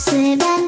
Say that